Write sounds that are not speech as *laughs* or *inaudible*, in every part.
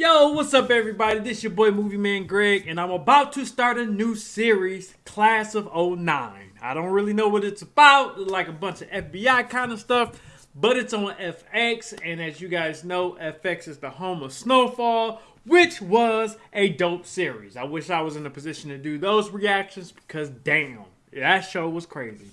Yo, what's up, everybody? This your boy Movie Man Greg, and I'm about to start a new series, Class of 09. I don't really know what it's about, like a bunch of FBI kind of stuff, but it's on FX, and as you guys know, FX is the home of Snowfall, which was a dope series. I wish I was in a position to do those reactions because damn, that show was crazy.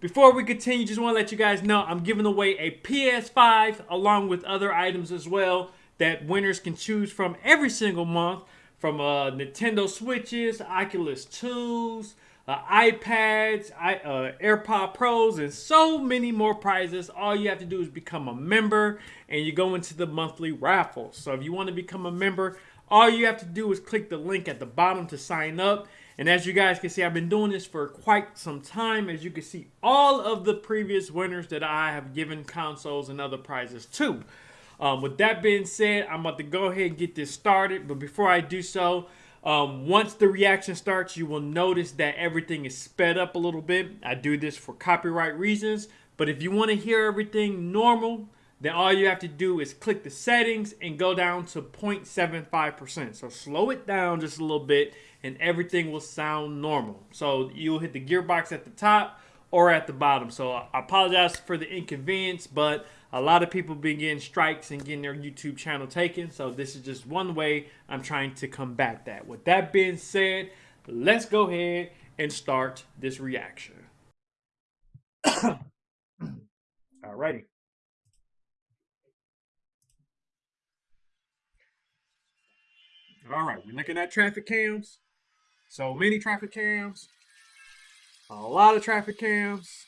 Before we continue, just want to let you guys know I'm giving away a PS5 along with other items as well that winners can choose from every single month from uh, Nintendo Switches, Oculus 2s, uh, iPads, I, uh, AirPod Pros, and so many more prizes. All you have to do is become a member and you go into the monthly raffle. So if you want to become a member, all you have to do is click the link at the bottom to sign up. And as you guys can see, I've been doing this for quite some time. As you can see, all of the previous winners that I have given consoles and other prizes to. Um, with that being said, I'm about to go ahead and get this started. But before I do so, um, once the reaction starts, you will notice that everything is sped up a little bit. I do this for copyright reasons. But if you want to hear everything normal, then all you have to do is click the settings and go down to 0.75%. So slow it down just a little bit and everything will sound normal. So you'll hit the gearbox at the top or at the bottom. So I apologize for the inconvenience, but a lot of people been getting strikes and getting their YouTube channel taken. So this is just one way I'm trying to combat that. With that being said, let's go ahead and start this reaction. *coughs* Alrighty. All right, we're looking at traffic cams. So many traffic cams. A lot of traffic cams.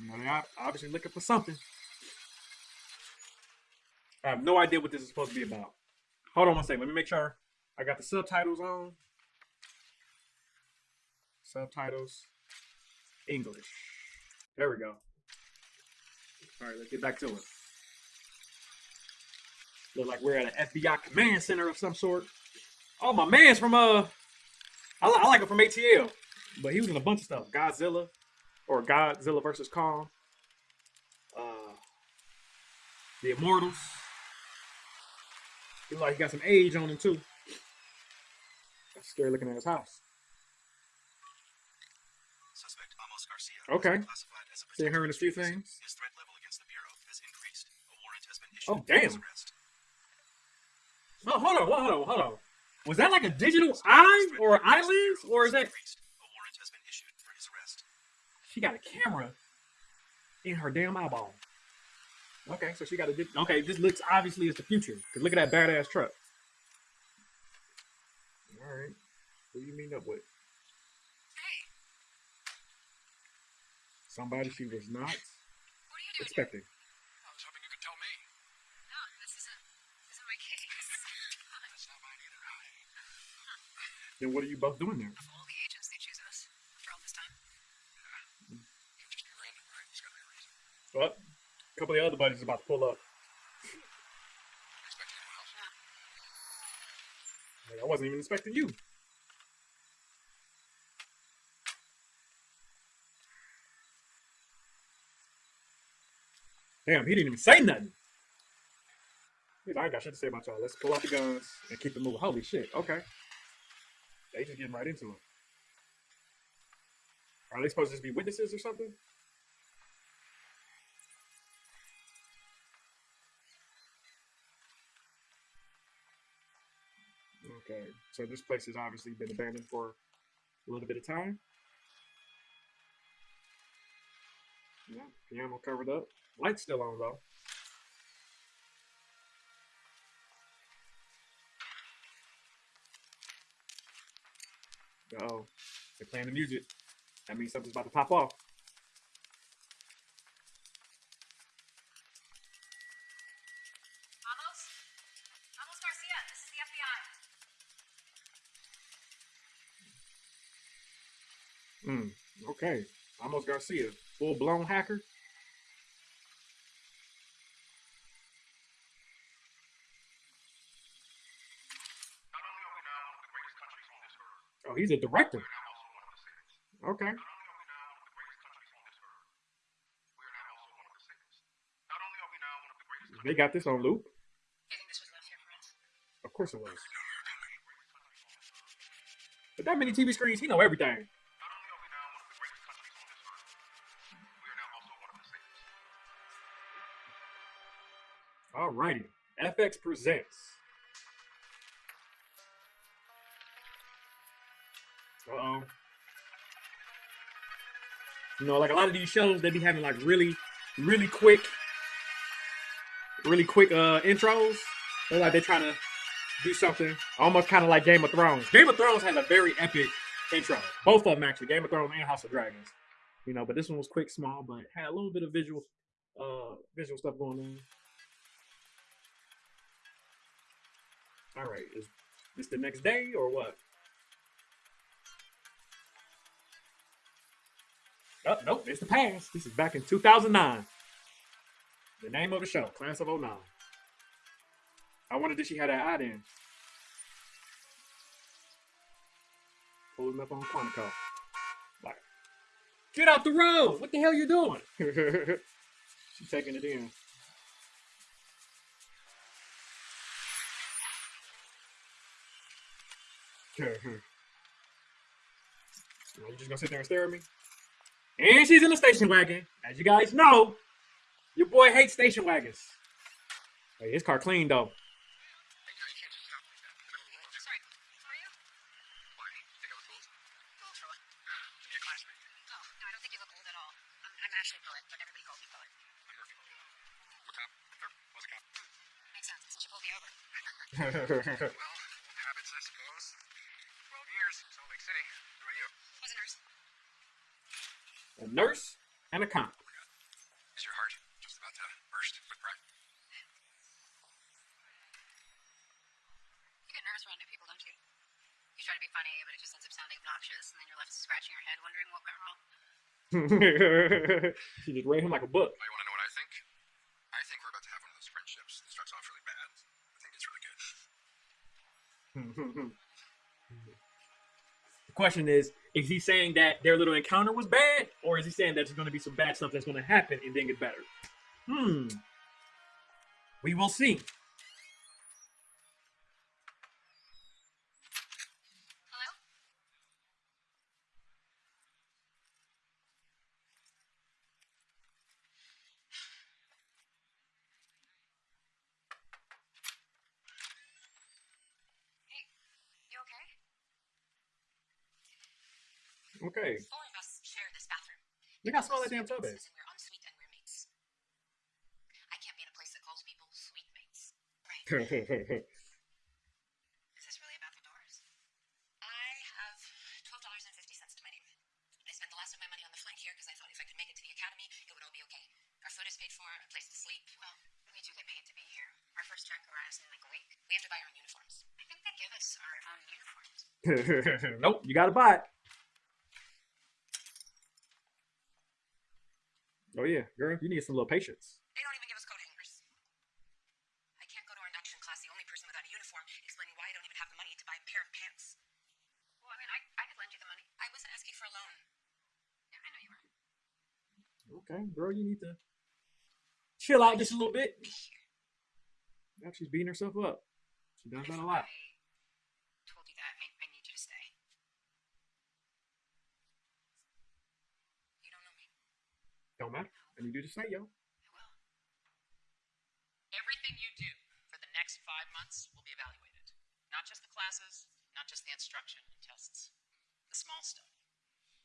You know, they're obviously looking for something. I have no idea what this is supposed to be about. Hold on one second. Let me make sure I got the subtitles on. Subtitles. English. There we go. All right, let's get back to it. Look like we're at an FBI command center of some sort. Oh, my man's from, uh, I, I like him from ATL. But he was in a bunch of stuff. Godzilla or Godzilla versus Kong. Uh, the Immortals. He like he got some age on him too. That's scary looking at his house. Suspect Amos Garcia. Okay. Classified as a Seen her in a few things. His threat level against the bureau has increased. A warrant has been issued Oh, damn. arrest. Oh, hold on, hold on, hold on. Was that like a digital eye or eyelids, or is that Increased. A warrant has been issued for his arrest. She got a camera in her damn eyeball? Okay, so she got a. Di- okay, this looks obviously it's the future. Cause look at that badass truck. All right, who you mean up with? Hey, Somebody she was not what are you doing? expecting. I was hoping you could tell me. No, this isn't. This isn't my *laughs* case. That's not mine either. I... *laughs* Then what are you both doing there? Of all the agents, they choose us after all this time. Can't just be random, right? There's got to be a What? A couple of the other buddies about to pull up. I wasn't even expecting you. Damn, he didn't even say nothing. I ain't got shit to say about y'all. Let's pull out the guns and keep it moving. Holy shit. Okay. They just getting right into it. Are they supposed to just be witnesses or something? Okay, so this place has obviously been abandoned for a little bit of time. Yeah, piano covered up. Lights still on though. Uh oh, they're playing the music. That means something's about to pop off. Hmm, of the safest. Oh, Not only are we now one of the greatest They got this on loop. I think this was enough. course it was. But that many TV screens, he know everything. Safest. Alrighty. FX presents. Uh oh. You know, like a lot of these shows, they be having like really, really quick, really quick uh intros. They're like they're trying to do something almost kind of like Game of Thrones. Game of Thrones has a very epic intro. Both of them actually, Game of Thrones and House of Dragons. You know, but this one was quick, small, but had a little bit of visual, uh, visual stuff going on. All right, is this the next day or what? Oh, nope, it's the past. This is back in 2009. The name of the show, Class of 09. I wondered if she had that eye then. Pulling up on Quantico. Like, get out the road! What the hell you doing? *laughs* She's taking it in. *laughs* You just gonna sit there and stare at me? And she's in the station wagon. As you guys know, your boy hates station wagons. Hey, his car clean though. *laughs* Sorry, who are you? Why? Think I was old? Old for what? To be a classmate. Oh, no, I don't think you look old at all. I'm, I'm Ashley Poet, but everybody calls me Poet. I'm Murphy. I'm a cop. Or was a cop. Makes sense, since you pulled me over. Well, habits, I suppose. 12 years, Salt Lake City. Who are you? Was a nurse. a nurse and a cop. Is your heart just about to burst with pride? You get nervous around new people, don't you? You try to be funny, but it just ends up sounding obnoxious, and then you're left scratching your head wondering what went wrong. *laughs* she just read him like a book. Oh, you want to know what I think? I think we're about to have one of those friendships that starts off really bad. I think it's really good. *laughs* the question is, is he saying that their little encounter was bad, or is he saying that there's going to be some bad stuff that's going to happen and then get better? Hmm. We will see. Hello? Hey, you okay? Okay. Four of us share this bathroom. Look how small that damn tub is. And we're and we're mates. I can't be in a place that calls people sweet mates. Right. *laughs* Is this really about the doors? I have twelve dollars and fifty cents to my name. I spent the last of my money on the flight here because I thought if I could make it to the academy, it would all be okay. Our food is paid for, a place to sleep. Well, we do get paid to be here. Our first check arrives in like a week. We have to buy our own uniforms. I think they give us our own uniforms. *laughs* nope, you got to buy it. Yeah, girl, you need some little patience. They don't even give us coat hangers. I can't go to our induction class, the only person without a uniform, explaining why I don't even have the money to buy a pair of pants. Well, I mean, I, I could lend you the money. I wasn't asking for a loan. Yeah, I know you were. Okay, girl, you need to chill out just a little bit. Yeah, she's beating herself up. She does that a lot. I told you that. I, I need you to stay. You don't know me. Don't matter. Need you to say, yo. I will. Everything you do for the next five months will be evaluated. Not just the classes, not just the instruction and tests. The small stuff.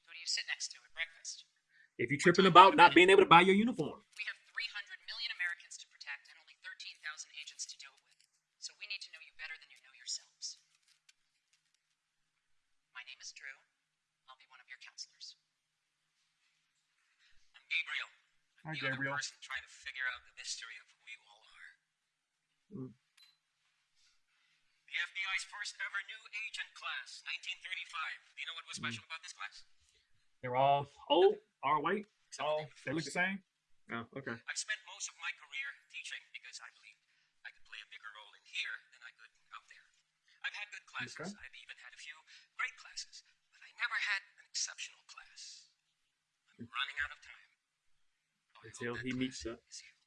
Who do you sit next to at breakfast? If you're tripping about not being able to buy your uniform, We have 300 million Americans to protect and only 13,000 agents to do it with. So we need to know you better than you know yourselves. My name is Drew. I'll be one of your counselors. I'm Gabriel. Hi, I'm the other Gabriel. person trying to figure out the mystery of who you all are. Mm. The FBI's first ever new agent class, 1935. Do you know what was Mm. special about this class? they're all old, all white, Except all they look the same. Oh, okay. I've spent most of my career teaching because I believe I could play a bigger role in here than I could out there. I've had good classes. Okay. I've even had a few great classes, but I never had an exceptional class. I'm running out of time. Oh, I hope Until he meets the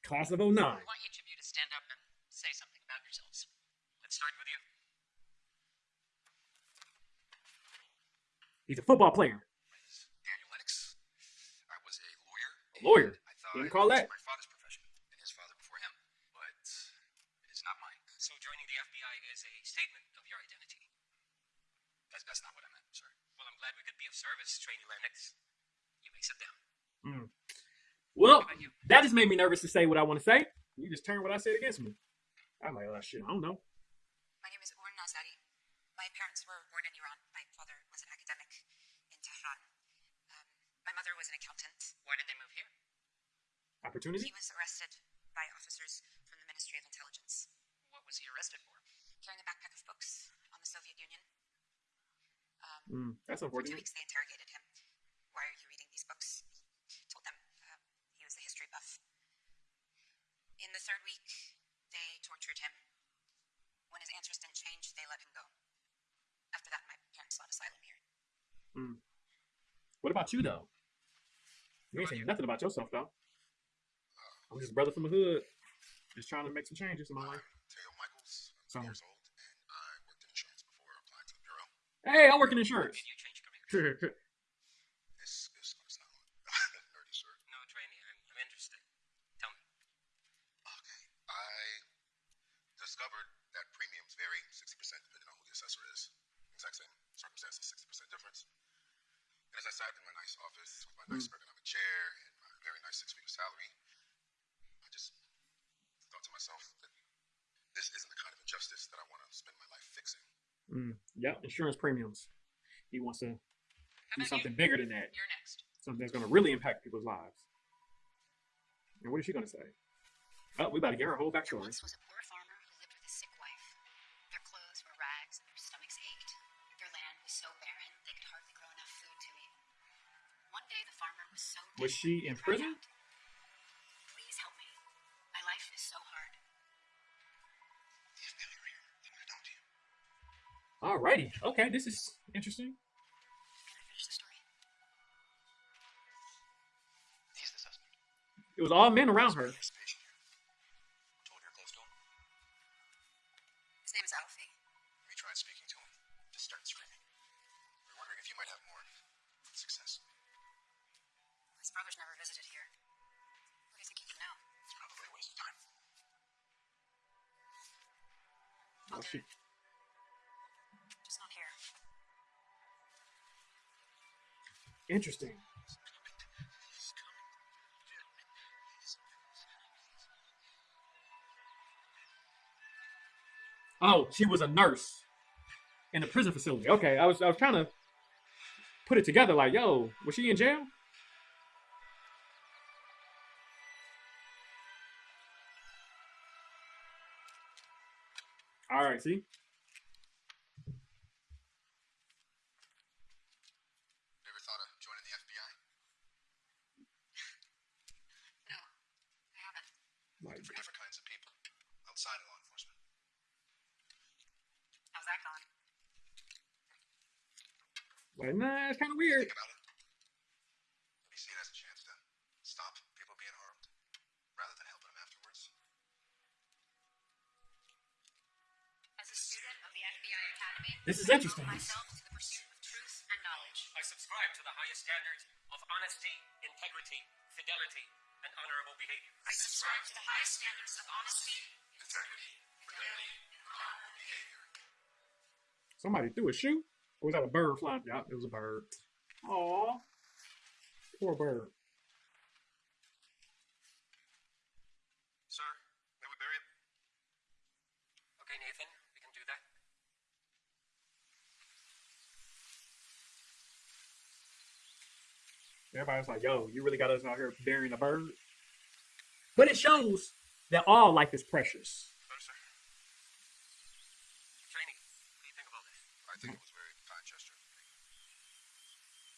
class of 09. I want each of you to stand up and say something about yourselves. Let's start with you. He's a football player. My name is Daniel Lennix. I was a lawyer. A lawyer? I thought Didn't it call was that. my father's profession and his father before him, but it is not mine. So joining the FBI is a statement of your identity. That's, that's not what I meant, sir. Well, I'm glad we could be of service, Trainee Lennix. You may sit down. Hmm. Well, that just made me nervous to say what I want to say. You just turned what I said against me. I'm like, oh shit, I don't know. My name is Hour Nazari. My parents were born in Iran. My father was an academic in Tehran. Um, my mother was an accountant. Why did they move here? Opportunity? He was arrested by officers from the Ministry of Intelligence, What was he arrested for? carrying a backpack of books on the Soviet Union. Um, Mm, that's For two weeks, they interrogated him. Why are you reading these books? He told them uh, he was a history buff. In the third week, they tortured him. When his answers didn't change, they let him go. After that, my parents sought asylum here. Hmm. What about you though? You ain't saying nothing about yourself though. I'm just a brother from the hood, just trying to make some changes in my life. Tayo Michaels. So- I'm 20 years old, and I worked in insurance before applying to the bureau. Hey, I work in insurance. *laughs* Did you change careers? This is going to sound nerdy, sir. No, trainee. I'm, I'm interested. Tell me. Okay. I discovered that premiums vary 60% depending on who the assessor is. Exact same circumstances, 60% difference. And as I sat in my nice office with my nice ergonomic chair and my very nice six-figure salary, I just thought to myself that this isn't the kind of injustice that I want to spend my life fixing. Mm, yep, insurance premiums. He wants to do something you? bigger than that. You're next. Something that's going to really impact people's lives. And what is she going to say? Oh, we about to get her whole There backstory. once was a poor farmer who lived with a sick wife. Their clothes were rags and their stomachs ached. Their land was so barren they could hardly grow enough food to eat. One day the farmer was so Was she in prison? out, Alrighty. Okay, this is interesting. Can I finish the story? He's the suspect. It was all men around her. Interesting. Oh, she was a nurse in a prison facility. Okay, I was I was trying to put it together. Like, yo, was she in jail? All right, see. Ever thought of joining the FBI? No, I haven't. Like, For different kinds of people outside of law enforcement. How's that going? Like nah, it's kind of weird. Think about it. Maybe see it as a chance to stop people being harmed rather than helping them afterwards. As a student of the FBI Academy, This is interesting. Myself to the pursuit of truth and knowledge. I subscribe to the highest standards of honesty, integrity, fidelity, and honorable behavior. I subscribe to the highest standards of honesty, Integrity, fidelity, and honorable behavior. Somebody threw a shoe. Or was that a bird flying? Yeah, it was a bird. Aw. Poor bird. Sir, may we bury it? Okay, Nathan, we can do that. Everybody's like, yo, you really got us out here burying a bird? But it shows that all life is precious. Better, sir. Trainee, what do you think of all this? I think it was a very kind gesture.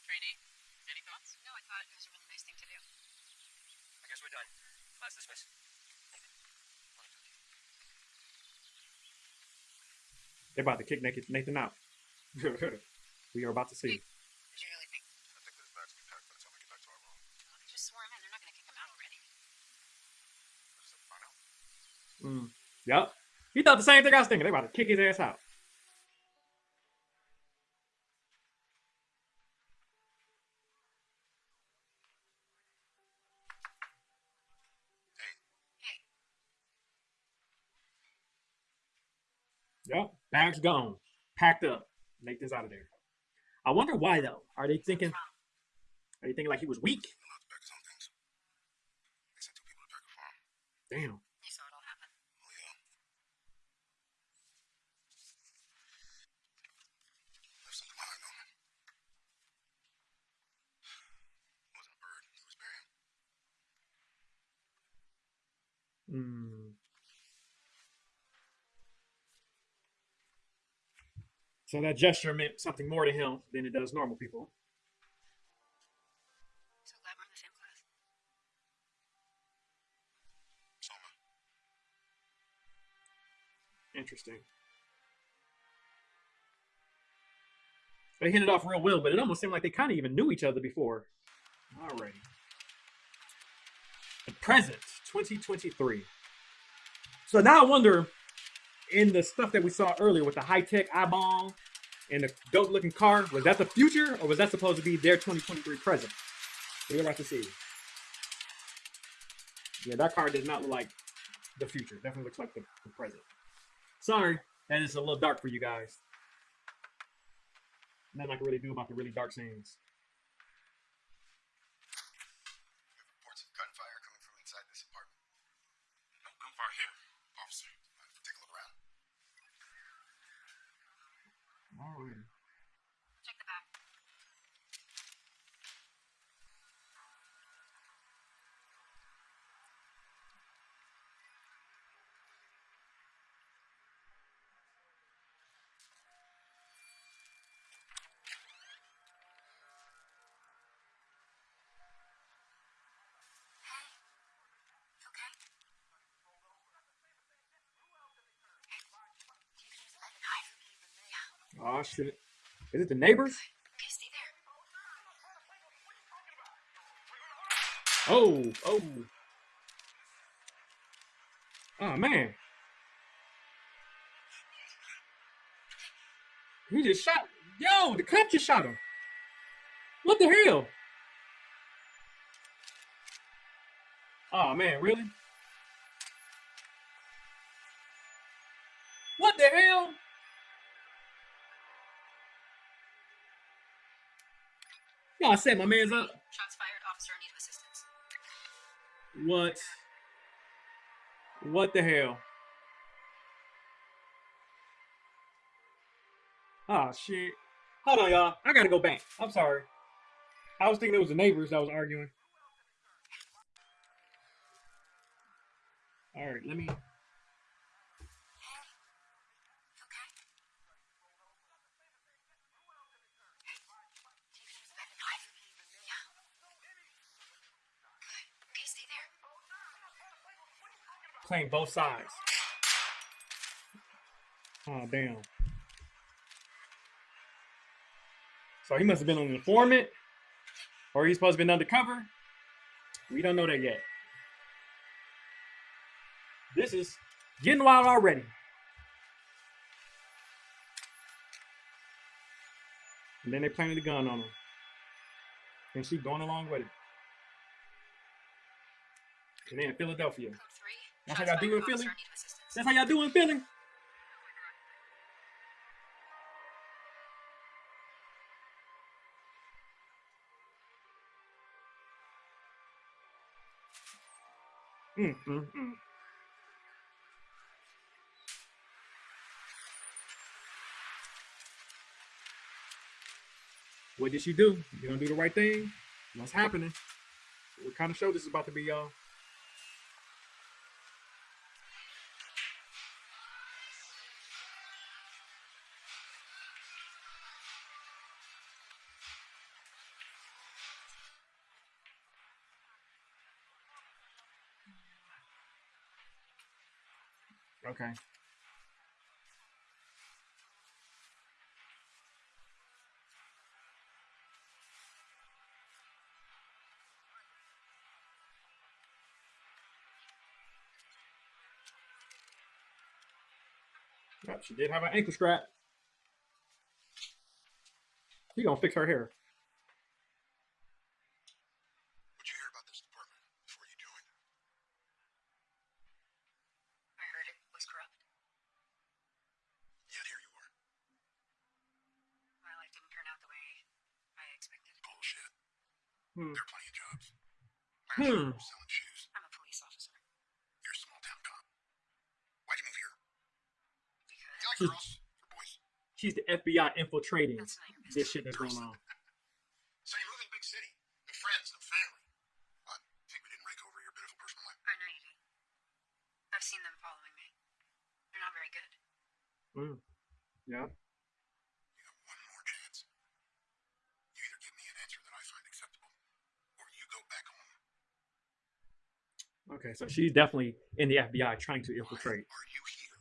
Trainee, any thoughts? No, I thought it was a really nice thing to do. I guess we're done. Class dismissed. Nathan, I want to talk to you. They're about to kick Nathan Nathan out. *laughs* we are about to see. What you really think? I think that his bags will be packed by the time we get back to our room. Well, they just swore him in. They're not going to kick him out already. Let's find out. Mm. Yep. He thought the same thing I was thinking. They about to kick his ass out. Bags gone. Packed up. Make this out of there. I wonder why though. Are they thinking are they thinking like he was weak? He's allowed So that gesture meant something more to him than it does normal people. So glad we're in the same class. Soma. Interesting. They hit it off real well, but it almost seemed like they kind of even knew each other before. Alrighty. The present, 2023. So now I wonder, in the stuff that we saw earlier with the high tech eyeball and the dope looking car, was that the future or was that supposed to be their 2023 present? We're about to see. Yeah, that car does not look like the future. Definitely looks like the, the present. Sorry, that is a little dark for you guys. Nothing I can really do about the really dark scenes. Reports of gunfire coming from inside this apartment. No gunfire here, officer. Take a look around. Alright. Oh shit. Is it the neighbors? Oh, oh. Oh man. He just shot. Yo, the cop just shot him. What the hell? Oh man, really? What the hell? Y'all said my man's up. Shots fired. Officer in need of assistance. What? What the hell? Oh shit. Hold on, y'all. I gotta go back. I'm sorry. I was thinking it was the neighbors that was arguing. Alright, let me Hey, you okay? You can use the knife. Yeah. Good. Okay, stay there. Playing both sides. Oh damn. So he must have been an informant, or he's supposed to be undercover. We don't know that yet. This is getting wild already. And then they planted a gun on him. And she going along with it. And then Philadelphia. That's how y'all do in Philly? Officer in need of assistance. That's how y'all doing, Philly? Mm, mm, mm. What did she do? You gonna do the right thing? What's happening? What kind of show this is about to be, y'all? Okay. She did have an ankle strap. He gonna fix her hair. What'd you hear about this department before you joined? I heard it was corrupt. Yet here you are. My life didn't turn out the way I expected. Bullshit. Hmm. There are plenty of jobs. Hmm. Selling shoes. I'm a police officer. You're a small town cop. Why'd you move here? Because You like Hmm. girls or boys? She's the FBI infiltrating that's not your business. this shit that's going on. So you live in a big city. No friends, no family. What? Think we didn't rake over your pitiful personal life? I know you do. I've seen them following me. They're not very good. Mm. Yeah. One more chance. You either give me an answer that I find acceptable, or you go back home. Okay, so she's definitely in the FBI trying to infiltrate are you here?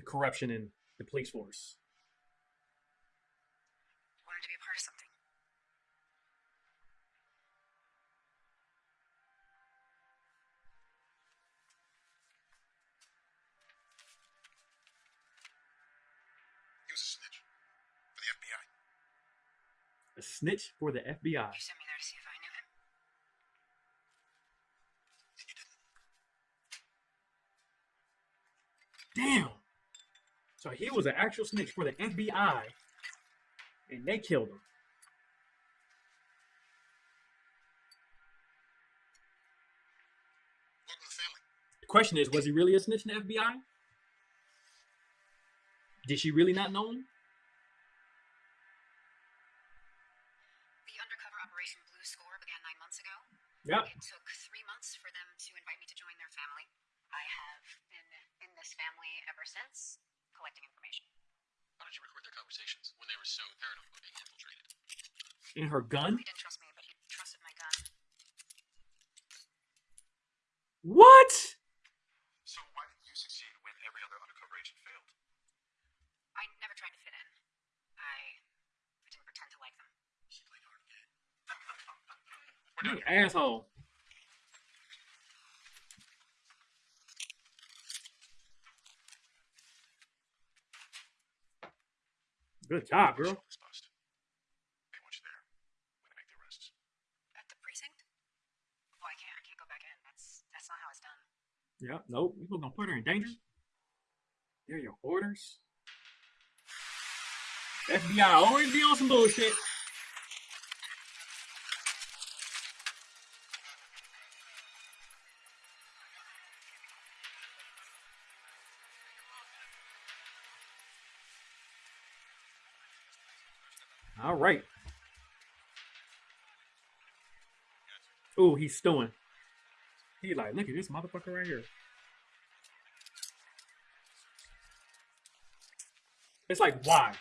the corruption in the police force. A snitch for the FBI. You sent me there to see if I knew him. You didn't. Damn. So he was an actual snitch for the FBI, and they killed him. Welcome to the family. The question is, was he really a snitch in the FBI? Did she really not know him? Ago. Yep. It took three months for them to invite me to join their family. I have been in this family ever since, collecting information. Why don't you record their conversations when they were so paranoid about being infiltrated? In her gun? He didn't trust me, but he trusted my gun. What? So why did you succeed when every other undercover agent failed? I never tried to fit in. I, I didn't pretend to like them. He played hard again. You asshole. Good job, girl. This bust. They want you there when they make the arrests. At the precinct? Oh, I can't. I can't go back in. That's that's not how it's done. Yep. Nope. You gonna put her in danger? They're your orders. FBI always be on some bullshit. Right. Ooh, he's stewing. He like, look at this motherfucker right here. It's like, why?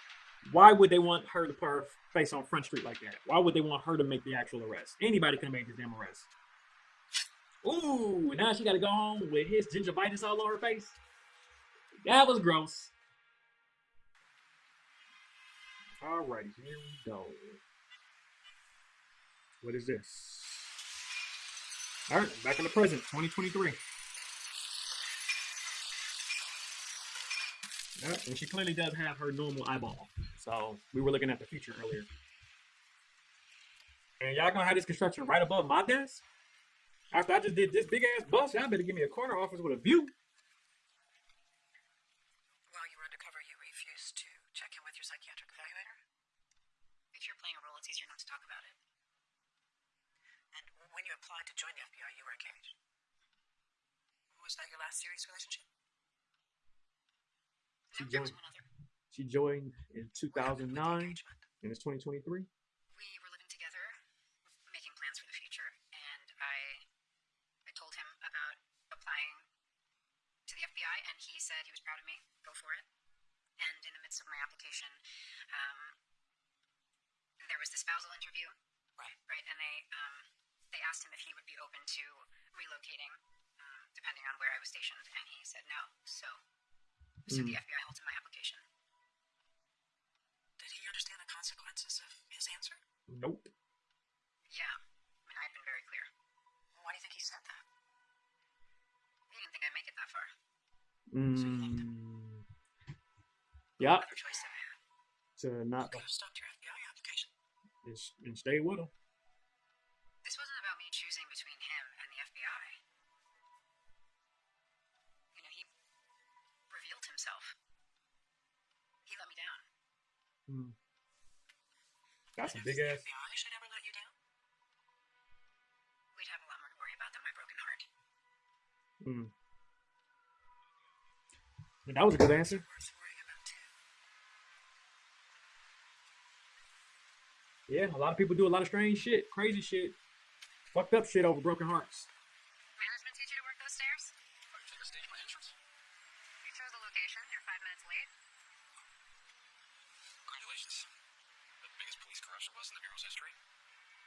Why would they want her to put her face on Front Street like that? Why would they want her to make the actual arrest? Anybody can make this damn arrest. Ooh, now she got to go home with his gingivitis all on her face. That was gross. Alrighty, here we go. What is this? All right, back in the present, 2023. Yeah, and she clearly does have her normal eyeball. So we were looking at the future earlier. And y'all gonna have this construction right above my desk? After I just did this big ass bust, y'all better give me a corner office with a view. While you were undercover, you refused to check in with your psychiatric evaluator? If you're playing a role, it's easier not to talk about it. And when you applied to join the FBI, you were engaged. Was that your last serious relationship? She No, joined-. She joined in What happened with the 2009, and it's 2023. We were living together, making plans for the future, and I, I told him about applying to the FBI, and he said he was proud of me. Go for it. And in the midst of my application, um, there was the spousal interview. Right. Right. And they um, they asked him if he would be open to relocating, um, depending on where I was stationed, and he said no. So, so the FBI halted my application. Did he understand the consequences of his answer? Nope. Yeah, I mean, I've been very clear. Why do you think he said that? He didn't think I'd make it that far. Mm, Yep. Better choice than I had. To not Could have stopped your FBI application. and, and stay with him. Hmm. That's a big the ass. FBI should ever let you down, we'd have a lot more to worry about than my broken heart. Hmm. And that was a good answer. Worth worrying about too. Yeah, a lot of people do a lot of strange shit, crazy shit, fucked up shit over broken hearts. Management teach you to work those stairs? Are you trying to stage my entrance? You chose the location. You're five minutes late. Congratulations. The biggest police corruption bust in the Bureau's history. Damn, that was the largest. Good job. Good job. Tough. I tried what you do tough. Yeah. What do I do? Wait, you don't know? I like to be reminded. You do the big decisions. You making fun of me? You used to like it once. Or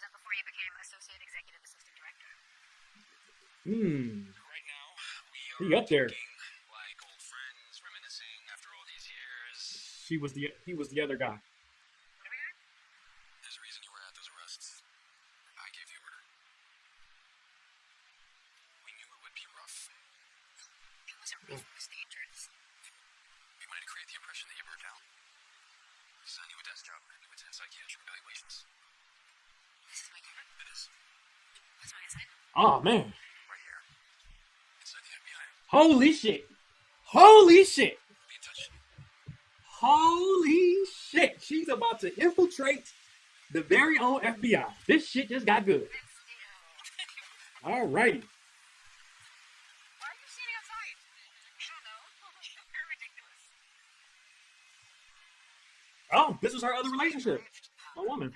was that before you became associate executive assistant director? Hmm. Right now, we up there. like old friends, reminiscing after all these years. She was the he was the other guy. What are we doing? There's a reason you were at those arrests. I gave the order. We knew it would be rough. It wasn't rough. It was dangerous. We wanted to create the impression that you burned down. This is a new desk job. New intense psychiatric evaluations. This is my car. It is What's my assignment? Oh man. right here. Inside the FBI. Holy shit. Holy shit. Be in touch. Holy shit. She's about to infiltrate the very own FBI. This shit just got good. It's you. Alrighty. Why are you standing outside? I don't know. *laughs* You're ridiculous. Oh, this was her other relationship. A woman.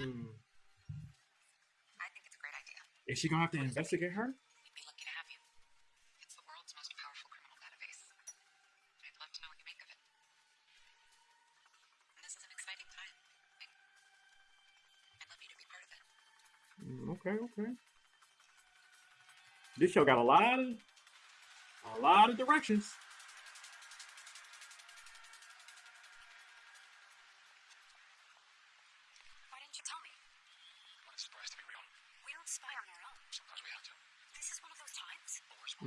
Hmm. I think it's a great idea. Is she gonna have to investigate her? We'd be lucky to have you. It's the world's most powerful criminal database. I'd love to know what you make of it. And this is an exciting time. I'd love you to be part of it. Mm, Okay, okay. This show got a lot of a lot of directions.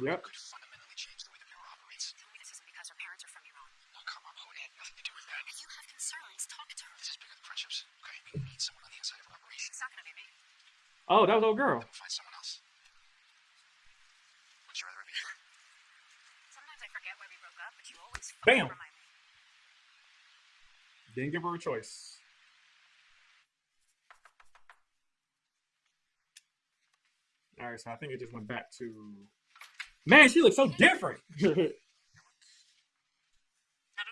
Yep. could fundamentally change the way the Bureau operates. Tell me this isn't because our parents are from Iran. Oh, come on, Chloe. It had nothing to do with that. If you have concerns, talk to her. This is bigger than friendships. Okay, we need someone on the inside of our operation. It's not gonna be me. Oh, that was old girl. Then we'll find someone else. Would you rather be her? Sometimes I forget why we broke up, but you always Bam. remind me. Didn't give her a choice. All right, so I think it just went back to. Man, she looks so different. *laughs* Not at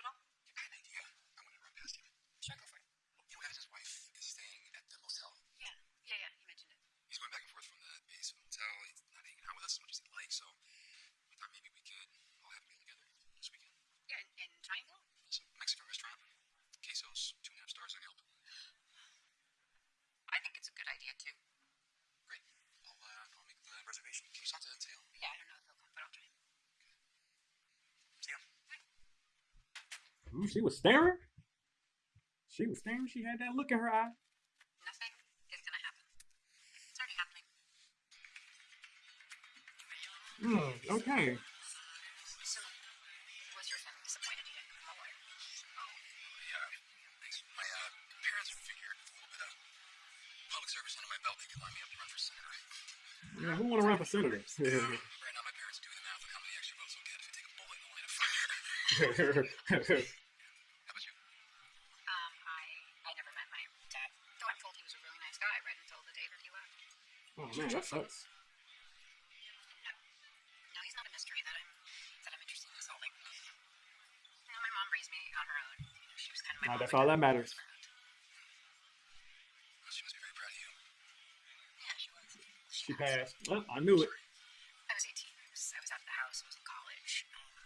all. I had an idea. I wanted to run past you. Sure, go for it. You know, as his wife is staying at the motel. Yeah, yeah, yeah. You mentioned it. He's going back and forth from the base to the motel. He's not hanging out with us as much as he'd like, so we thought maybe we could all have a meal together this weekend. Yeah, in, in Triangle. Some Mexican restaurant. Quesos, two and a half stars on Yelp. I think it's a good idea too. Great. I'll, uh, I'll make the reservation. Can you talk to Tayo? Yeah, I don't know if he'll come, but I'll try. See ya. Ooh, she was staring. She was staring. She had that look in her eye. Nothing is gonna happen. It's already happening. Hmm. Okay. So, was your family disappointed you didn't come over? Yeah. Thanks. My uh, parents figured a little bit of public service under my belt, they could line me up to run for senator. Yeah, who want to run for senator? *laughs* Right now, my parents are doing the math on how many extra votes they'll get if they take a bullet in the line of fire. *laughs* now, that's all that matters. She must be very proud of you. Yeah, she was. She, she passed. passed. Well, I knew it. I was 18. I was, I was out of the house. I was in college. Um,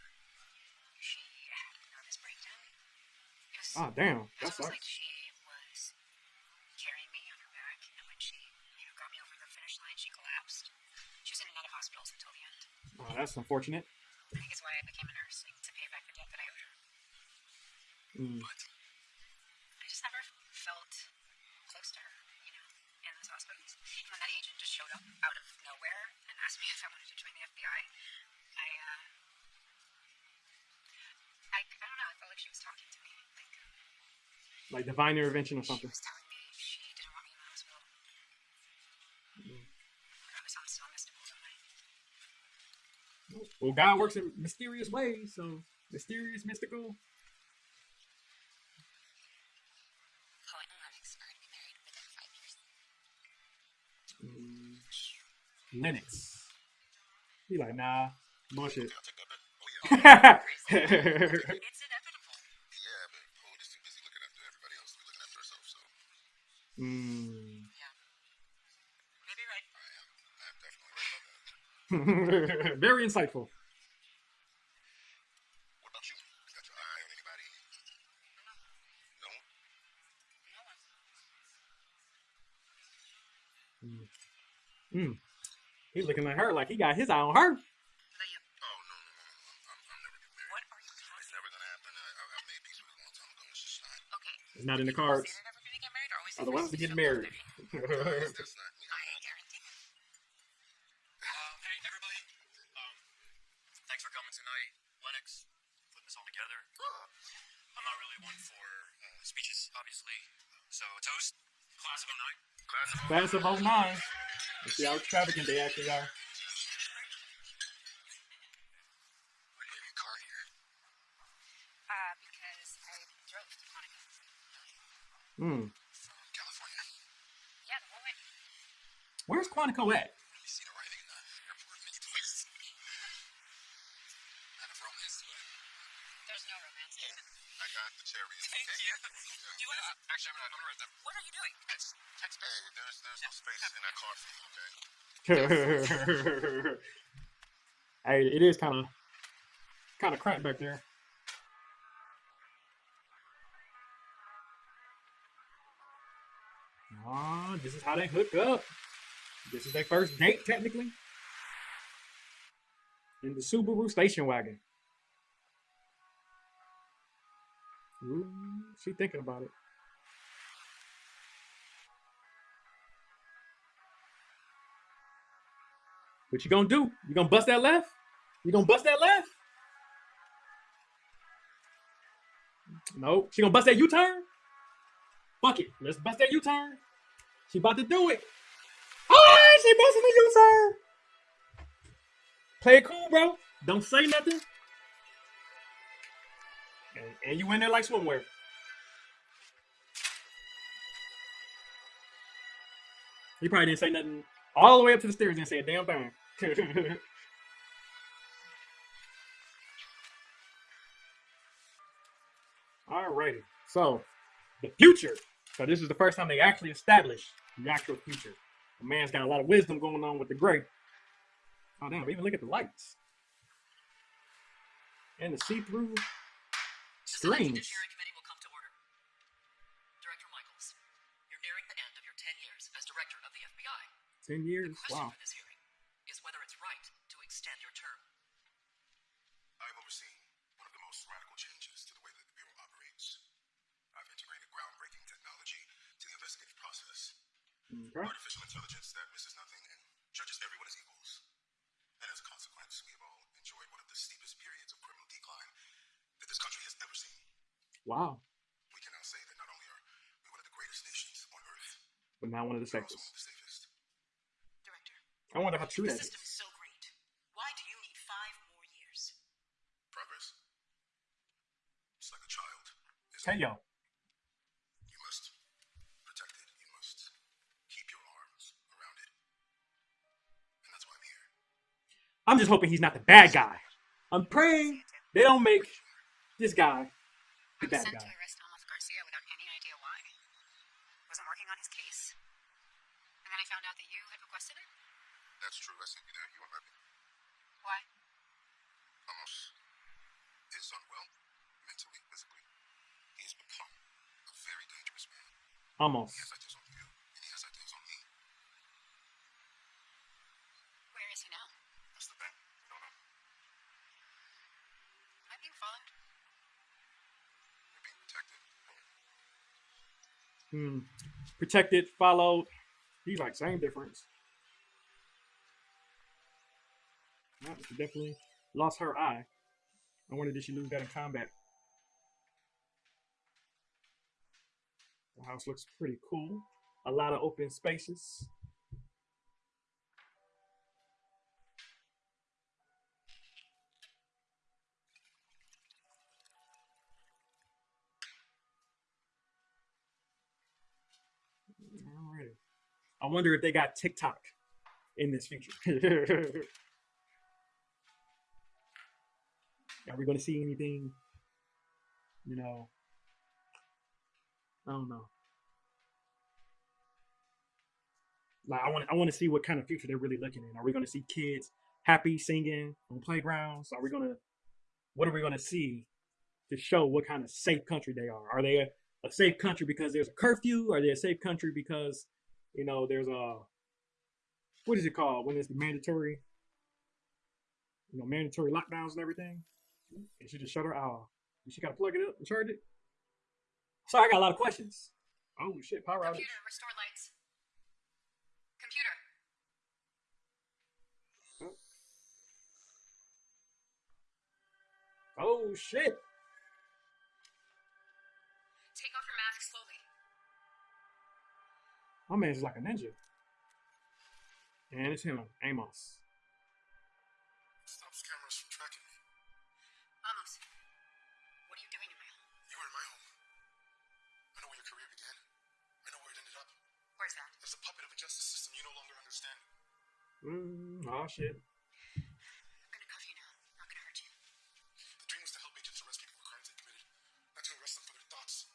she had a nervous breakdown. Was, oh, damn. That sucks. Like she Oh, that's unfortunate. I think it's why I became a nurse, to pay back the debt that I owed her. Mm. But I just never felt close to her, you know, in those hospitals. And when that agent just showed up out of nowhere and asked me *laughs* if I wanted to join the FBI, I, uh, I, I don't know, I felt like she was talking to me. Like, Like divine intervention or something. was telling me she didn't want me in the hospital. I was on still mystical, don't I? Well, God works in mysterious ways, so mysterious, mystical. Chloe and Lennix are going to be married within five years. Mm. Lennix. He like, nah, bullshit. I'll take that bet. Oh, yeah. *laughs* It's on anybody? No? No one. Mm. He's looking at her like he got his eye on her. What about you? Oh, no, no, no, no. I'm, *laughs* I'm never getting married. What are you It's talking never gonna happen. I, I, I made peace with it a long time ago. It's just not. Okay. It's not in the People cards. Say they're never gonna get married, or always Are the ones that get married. That's, that's not me. I guarantee. Um, hey, everybody. Um, thanks for coming tonight. Lennix, putting this all together. I'm not really one for uh, speeches, obviously. So, toast, class of 09. Class of 09. Let's see how extravagant they actually are. Why Where's Quantico have your car here? Uh, because I drove to Monaco. Hmm. From California. Yeah, the whole way. Where's Quantico at? You seen arriving in the airport many times. kind of romance to it. There's no romance in it. I got the cherry. Thank you. Do you want to... Actually, I'm gonna, I'm gonna write that. What are you doing? Text, text Hey, there's, there's no space in that car for you, okay? *laughs* hey, it is kind of kind of cramped back there. Ah, this is how they hook up. This is their first date, technically. In the Subaru station wagon. Ooh, she thinking about it. What you gonna do? You gonna bust that left? You gonna bust that left? No. She gonna bust that U-turn? Fuck it. Let's bust that U-turn. She about to do it. Oh, she busting the U-turn. Play it cool, bro. Don't say nothing. And, and you in there like swimwear. He probably didn't say nothing all the way up to the stairs. Didn't say a damn thing. *laughs* Alrighty. So, the future. So this is the first time they actually established the actual future. The man's got a lot of wisdom going on with the gray. Oh damn! Even look at the lights and the see-through The Senate screens. Judiciary Committee will come to order. Director Michaels, you're nearing the end of your 10 years as director of the FBI. Ten The years. question Wow. for this hearing is whether it's right to extend your term. I've overseen one of the most radical changes to the way that the Bureau operates. I've integrated groundbreaking technology to the investigative process. Okay. Artificial intelligence that misses nothing and judges everyone as equals. And as a consequence, we have all enjoyed one of the steepest periods of criminal decline that this country has ever seen. Wow. We can now say that not only are we one of the greatest nations on earth, But now one of the we're safest. one of the safest. Director, I wonder how true the that system is. is so great. Why do you need five more years? Progress. It's like a child. isn't Hey it? yo. You must protect it. You must keep your arms around it. And that's why I'm here. I'm just hoping he's not the bad guy. I'm praying they don't make this guy the bad guy. to arrest Amos Garcia without any idea why. Wasn't working on his case. And then I found out that you had requested it. that's true. I sent you there. You weren't happy. Why? Amos is unwell, mentally, physically. He has become a very dangerous man. Almost. He has ideas on you, and he has ideas on me. Where is he now? That's the thing. We don't know. Am being followed? We're being protected. Hmm. Protected, followed. He's like same difference. Nah, she definitely lost her eye. I wonder did she lose that in combat? The house looks pretty cool. A lot of open spaces. Alrighty. I wonder if they got TikTok in this feature. *laughs* Are we going to see anything? You know, I don't know. Like I want, I want to see what kind of future they're really looking in. Are we going to see kids happy singing on playgrounds? Are we going to, what are we going to see to show what kind of safe country they are? Are they a, a safe country because there's a curfew? Are they a safe country because, you know, there's a, what is it called when it's mandatory, you know, mandatory lockdowns and everything? And she just shut her off. She got to plug it up and charge it. Sorry, I got a lot of questions. Oh shit, power outage. Computer, restore lights. Computer. Oh shit. Take off your mask slowly. My man's like a ninja. And it's him, Amos. Understand. Mm, oh shit. I'm gonna cuff you now. Not gonna hurt you. The dream was to help agents arrest people for crimes they committed, not to arrest them for their thoughts.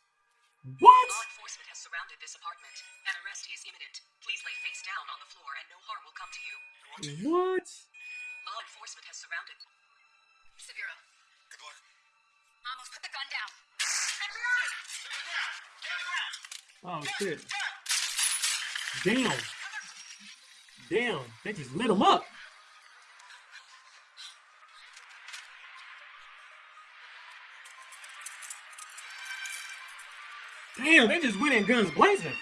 What? Law enforcement has surrounded this apartment. An arrest is imminent. Please lay face down on the floor and no harm will come to you. What? Law enforcement has surrounded. Severo. Good luck. Amos, put the gun down. Oh shit. Damn. Damn. They just lit him up. Damn, they just went in guns blazing.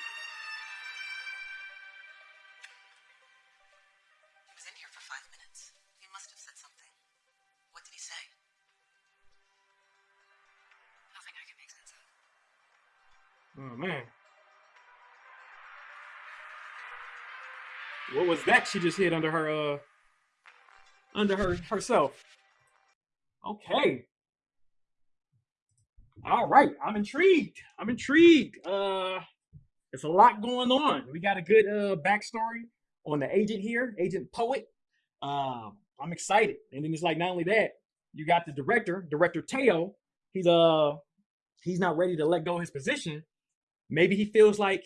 She just hid under her uh under her herself? Okay. All right, I'm intrigued. I'm intrigued. Uh there's a lot going on. We got a good uh backstory on the agent here, Agent Poet. Um, I'm excited. And then it's like not only that, you got the director, Director Tayo. He's uh he's not ready to let go his position. Maybe he feels like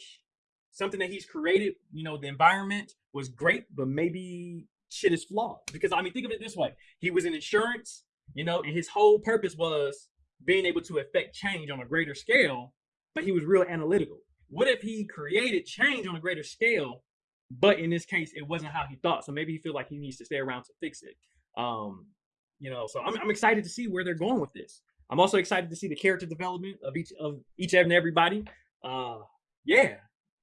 something that he's created, you know, the environment was great, but maybe shit is flawed. Because I mean, think of it this way: he was in insurance, you know, and his whole purpose was being able to affect change on a greater scale. But he was real analytical. What if he created change on a greater scale, but in this case, it wasn't how he thought? So maybe he feel like he needs to stay around to fix it. Um, you know, so I'm, I'm excited to see where they're going with this. I'm also excited to see the character development of each of each and everybody. Uh, yeah,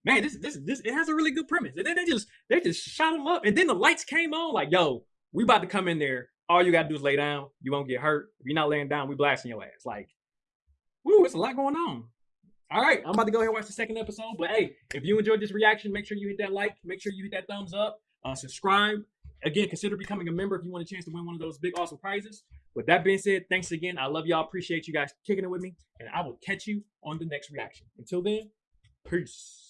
man, this this this it has a really good premise. And then they just they just shot him up, and then the lights came on. Like, yo, we about to come in there. All you gotta do is lay down. You won't get hurt. If you're not laying down, we blasting your ass. Like, woo, it's a lot going on. All right, I'm about to go ahead and watch the second episode. But hey, if you enjoyed this reaction, make sure you hit that like, make sure you hit that thumbs up, uh, subscribe. Again, consider becoming a member if you want a chance to win one of those big, awesome prizes. With that being said, thanks again. I love y'all. Appreciate you guys kicking it with me. And I will catch you on the next reaction. Until then, peace.